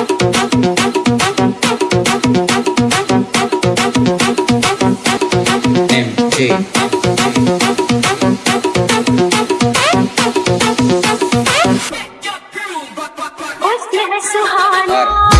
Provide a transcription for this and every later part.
Hoy tienes su.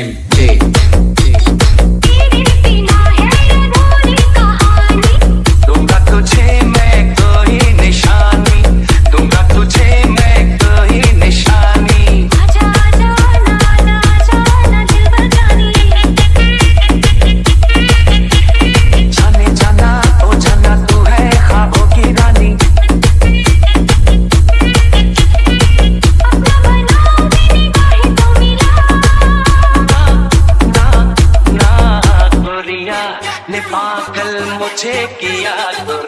MG. पागल मुझे किया तो